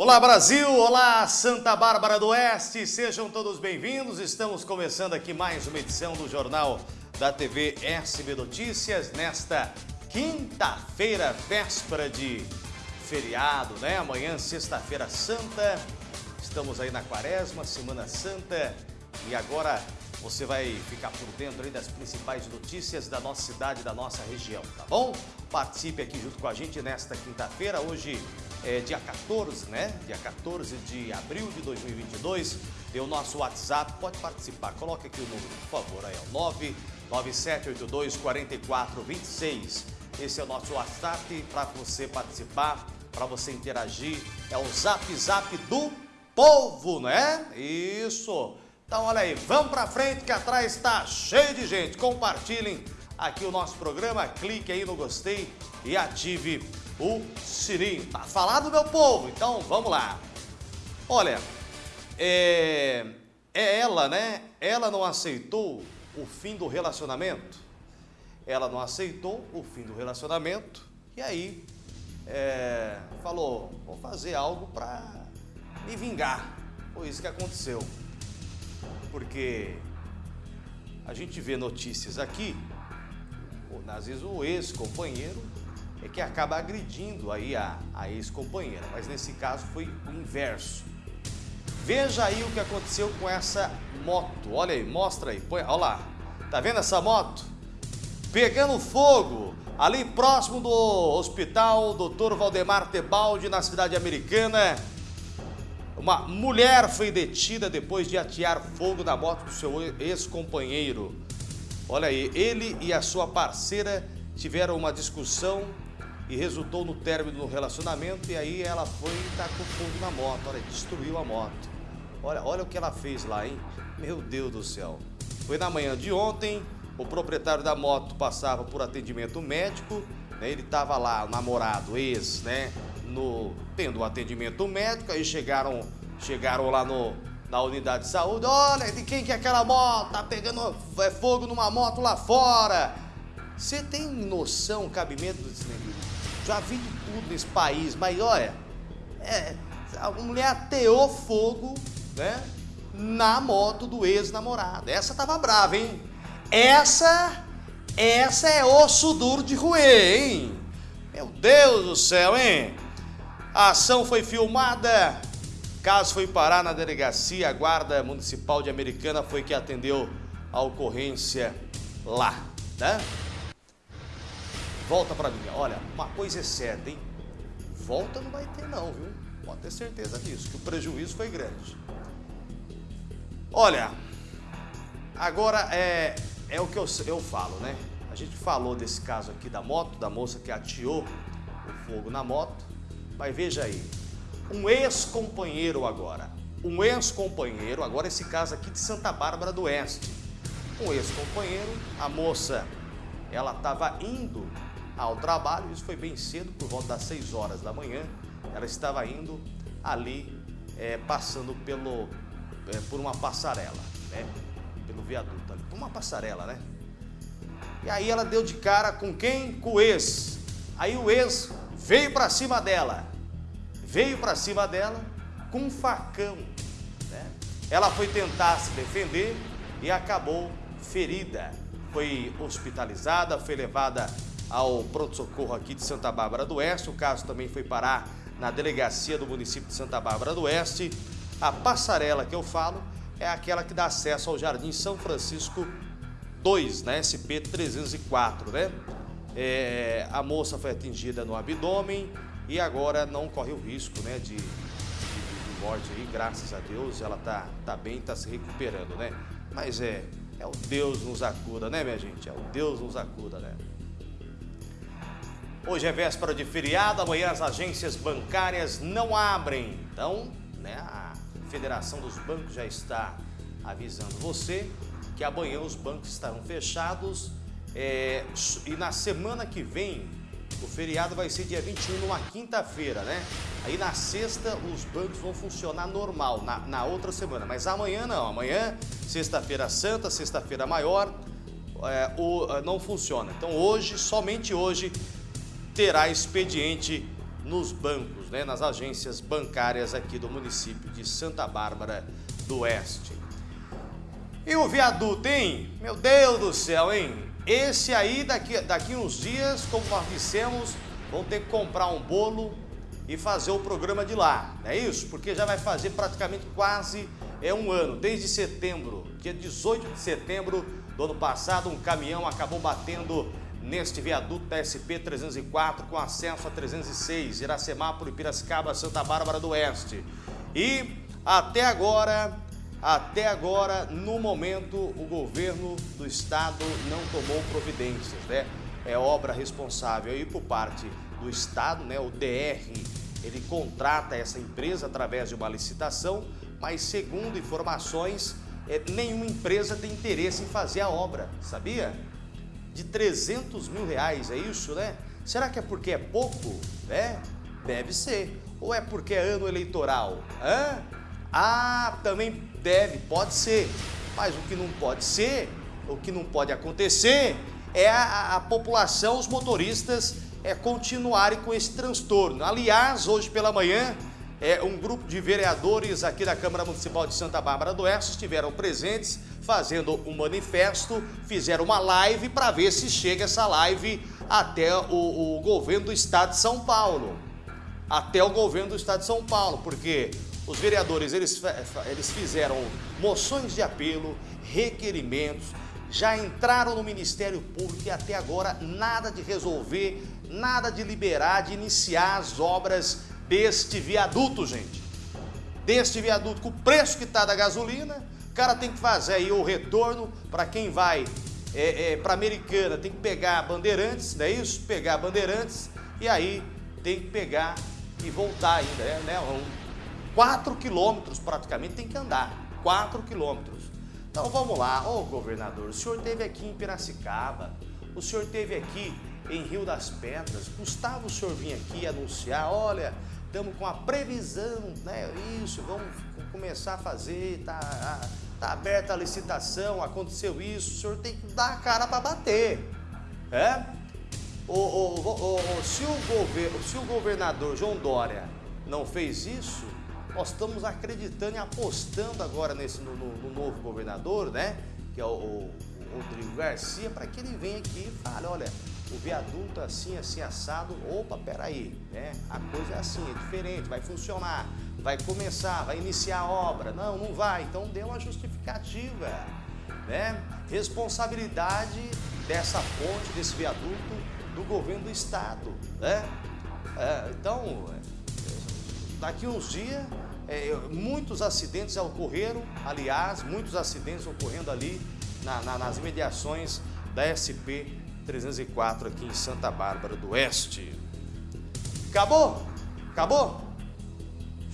Olá Brasil, olá Santa Bárbara do Oeste, sejam todos bem-vindos. Estamos começando aqui mais uma edição do Jornal da TV SB Notícias nesta quinta-feira, véspera de feriado, né? Amanhã, sexta-feira santa, estamos aí na quaresma, Semana Santa e agora você vai ficar por dentro aí das principais notícias da nossa cidade, da nossa região, tá bom? Participe aqui junto com a gente nesta quinta-feira, hoje é dia 14, né? Dia 14 de abril de 2022. Tem o nosso WhatsApp, pode participar. Coloque aqui o número, por favor, aí, ó, 997824426. Esse é o nosso WhatsApp para você participar, para você interagir. É o Zap Zap do povo, né? Isso. Então, olha aí, vamos para frente que atrás está cheio de gente. Compartilhem aqui o nosso programa, clique aí no gostei e ative o sininho. Tá falado, meu povo? Então, vamos lá. Olha, é, é ela, né? Ela não aceitou o fim do relacionamento. Ela não aceitou o fim do relacionamento e aí é, falou, vou fazer algo para me vingar. Foi isso que aconteceu. Porque a gente vê notícias aqui, às vezes o ex-companheiro é que acaba agredindo aí a, a ex-companheira, mas nesse caso foi o inverso. Veja aí o que aconteceu com essa moto. Olha aí, mostra aí. Põe, olha lá. Tá vendo essa moto? Pegando fogo ali próximo do hospital Dr. Valdemar Tebaldi, na cidade americana. Uma mulher foi detida depois de atear fogo na moto do seu ex-companheiro. Olha aí, ele e a sua parceira tiveram uma discussão e resultou no término do relacionamento e aí ela foi e tacou fogo na moto, olha, destruiu a moto. Olha, olha o que ela fez lá, hein? Meu Deus do céu. Foi na manhã de ontem, o proprietário da moto passava por atendimento médico, né? ele estava lá, o namorado, ex, né? No, tendo um atendimento médico, aí chegaram, chegaram lá no, na unidade de saúde, olha, de quem que é aquela moto? Tá pegando é, fogo numa moto lá fora. Você tem noção, cabimento desse negócio? Já vi de tudo nesse país, mas olha, é, a mulher ateou fogo, né? Na moto do ex-namorado. Essa tava brava, hein? Essa, essa é osso duro de roer, hein? Meu Deus do céu, hein? A ação foi filmada, caso foi parar na delegacia, a guarda municipal de Americana foi que atendeu a ocorrência lá, né? Volta pra mim. Olha, uma coisa é certa, hein? Volta não vai ter não, viu? Pode ter certeza disso, que o prejuízo foi grande. Olha, agora é, é o que eu, eu falo, né? A gente falou desse caso aqui da moto, da moça que ateou o fogo na moto. Mas veja aí, um ex-companheiro agora. Um ex-companheiro, agora esse caso aqui de Santa Bárbara do Oeste. Um ex-companheiro, a moça, ela estava indo ao trabalho, isso foi bem cedo, por volta das 6 horas da manhã, ela estava indo ali, é, passando pelo, é, por uma passarela, né? Pelo viaduto ali, por uma passarela, né? E aí ela deu de cara com quem? Com o ex. Aí o ex veio para cima dela, veio para cima dela com um facão, né? Ela foi tentar se defender e acabou ferida. Foi hospitalizada, foi levada ao pronto-socorro aqui de Santa Bárbara do Oeste. O caso também foi parar na delegacia do município de Santa Bárbara do Oeste. A passarela que eu falo é aquela que dá acesso ao Jardim São Francisco 2, na SP 304, né? É, a moça foi atingida no abdômen e agora não corre o risco, né, de, de, de morte aí, graças a Deus, ela tá, tá bem, tá se recuperando, né? Mas é, é o Deus nos acuda, né, minha gente? É o Deus nos acuda, né? Hoje é véspera de feriado, amanhã as agências bancárias não abrem. Então, né, a Federação dos Bancos já está avisando você que amanhã os bancos estarão fechados é, e na semana que vem o feriado vai ser dia 21, numa quinta-feira, né? Aí na sexta os bancos vão funcionar normal, na, na outra semana. Mas amanhã não, amanhã, sexta-feira santa, sexta-feira maior, é, o, não funciona. Então hoje, somente hoje, terá expediente nos bancos, né, nas agências bancárias aqui do município de Santa Bárbara do Oeste. E o viaduto, hein? Meu Deus do céu, hein? Esse aí, daqui, daqui uns dias, como nós dissemos, vão ter que comprar um bolo e fazer o programa de lá, não é isso? Porque já vai fazer praticamente quase é um ano, desde setembro, dia 18 de setembro do ano passado, um caminhão acabou batendo neste viaduto da SP-304 com acesso a 306, Iracemápolis, Piracicaba, Santa Bárbara do Oeste. E até agora, até agora, no momento, o governo do estado não tomou providências, né? É obra responsável aí por parte do estado, né? O DR, ele contrata essa empresa através de uma licitação, mas segundo informações, é, nenhuma empresa tem interesse em fazer a obra, sabia? De 300 mil reais, é isso, né? Será que é porque é pouco? É, deve ser. Ou é porque é ano eleitoral? Hã? Ah, também deve, pode ser. Mas o que não pode ser, o que não pode acontecer, é a, a população, os motoristas, é continuarem com esse transtorno. Aliás, hoje pela manhã, é, um grupo de vereadores aqui da Câmara Municipal de Santa Bárbara do Oeste estiveram presentes fazendo um manifesto, fizeram uma live para ver se chega essa live até o, o governo do estado de São Paulo. Até o governo do estado de São Paulo, porque os vereadores eles, eles fizeram moções de apelo, requerimentos, já entraram no Ministério Público e até agora nada de resolver, nada de liberar, de iniciar as obras deste viaduto, gente. Deste viaduto, com o preço que está da gasolina, cara tem que fazer aí o retorno para quem vai é, é, para Americana, tem que pegar Bandeirantes, não é isso? Pegar Bandeirantes e aí tem que pegar e voltar ainda, né? né? Um, 4 quilômetros praticamente tem que andar, 4 quilômetros. Então vamos lá, ô governador, o senhor esteve aqui em Piracicaba, o senhor esteve aqui em Rio das Pedras, Gustavo o senhor vir aqui anunciar, olha, estamos com a previsão, né? Isso, vamos começar a fazer, tá, tá aberta a licitação, aconteceu isso, o senhor tem que dar a cara para bater, é? O, o, o, se, o governo, se o governador João Dória não fez isso, nós estamos acreditando e apostando agora nesse no, no, no novo governador, né? Que é o, o Rodrigo Garcia, para que ele venha aqui e fale, olha, o viaduto assim, assim, assado, opa, peraí, né? A coisa é assim, é diferente, vai funcionar, vai começar, vai iniciar a obra. Não, não vai, então dê uma justificativa, né? Responsabilidade dessa ponte, desse viaduto, do governo do estado, né? É, então, daqui uns dias, é, muitos acidentes ocorreram, aliás, muitos acidentes ocorrendo ali na, na, nas imediações da SP 304 aqui em Santa Bárbara do Oeste. Acabou? Acabou?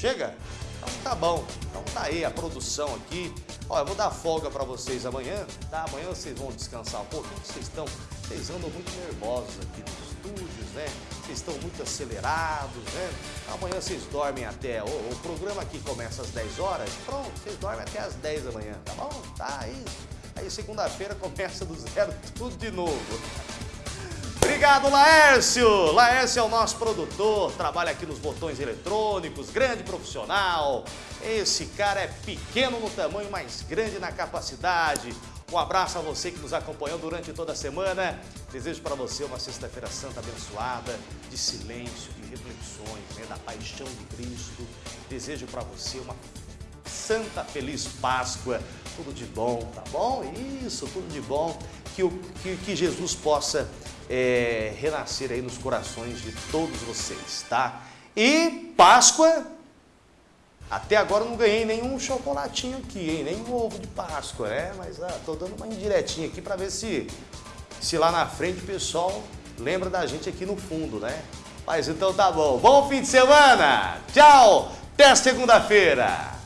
Chega? Então tá bom. Então tá aí a produção aqui. Olha, eu vou dar folga para vocês amanhã, tá? Amanhã vocês vão descansar um pouquinho. Vocês estão, vocês andam muito nervosos aqui nos estúdios, né? Vocês estão muito acelerados, né? Amanhã vocês dormem até, o, o programa aqui começa às 10 horas, pronto, vocês dormem até às 10 da manhã, tá bom? Tá, isso. Aí segunda-feira começa do zero tudo de novo. Obrigado, Laércio! Laércio é o nosso produtor, trabalha aqui nos botões eletrônicos, grande profissional. Esse cara é pequeno no tamanho, mas grande na capacidade. Um abraço a você que nos acompanhou durante toda a semana. Desejo para você uma sexta-feira santa abençoada, de silêncio, de reflexões, né, da paixão de Cristo. Desejo para você uma santa feliz Páscoa tudo de bom, tá bom? Isso, tudo de bom. Que, o, que, que Jesus possa é, renascer aí nos corações de todos vocês, tá? E Páscoa, até agora não ganhei nenhum chocolatinho aqui, hein? Nem um ovo de Páscoa, né? Mas ah, tô dando uma indiretinha aqui para ver se, se lá na frente o pessoal lembra da gente aqui no fundo, né? Mas então tá bom. Bom fim de semana! Tchau! Até segunda-feira!